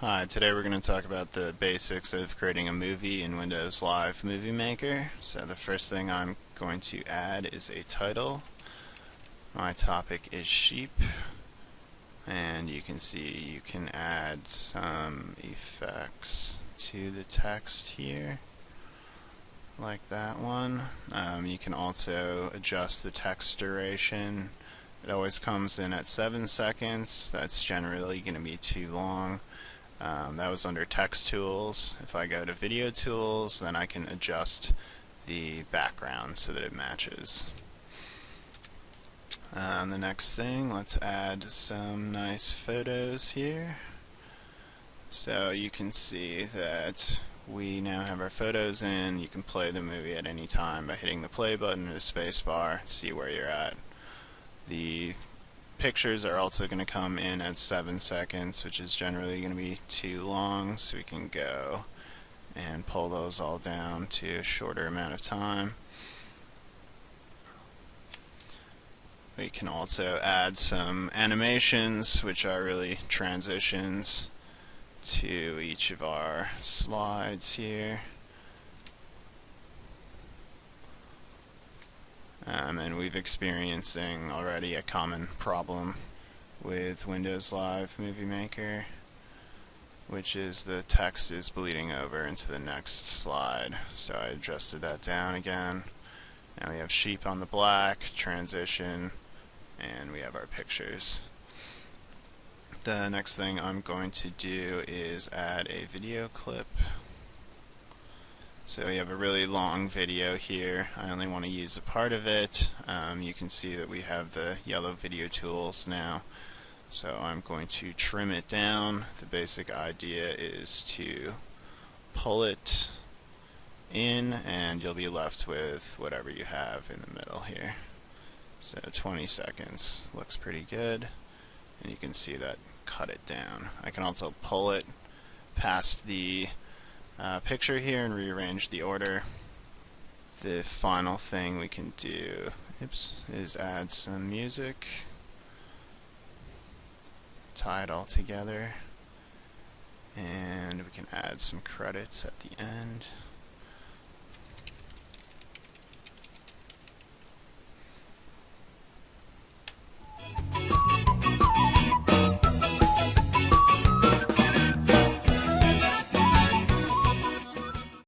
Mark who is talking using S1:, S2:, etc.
S1: Hi, today we're going to talk about the basics of creating a movie in Windows Live Movie Maker. So the first thing I'm going to add is a title. My topic is sheep and you can see you can add some effects to the text here like that one. Um, you can also adjust the text duration. It always comes in at 7 seconds. That's generally going to be too long. Um, that was under text tools. If I go to video tools, then I can adjust the background so that it matches. Um, the next thing, let's add some nice photos here. So you can see that we now have our photos in. You can play the movie at any time by hitting the play button or the space bar, see where you're at. The pictures are also going to come in at 7 seconds, which is generally going to be too long, so we can go and pull those all down to a shorter amount of time. We can also add some animations, which are really transitions to each of our slides here. Um, and we've experiencing already a common problem with Windows Live Movie Maker which is the text is bleeding over into the next slide. So I adjusted that down again. Now we have sheep on the black transition and we have our pictures. The next thing I'm going to do is add a video clip so we have a really long video here. I only want to use a part of it. Um, you can see that we have the yellow video tools now. So I'm going to trim it down. The basic idea is to pull it in and you'll be left with whatever you have in the middle here. So 20 seconds looks pretty good and you can see that cut it down. I can also pull it past the uh, picture here and rearrange the order. The final thing we can do oops, is add some music, tie it all together, and we can add some credits at the end.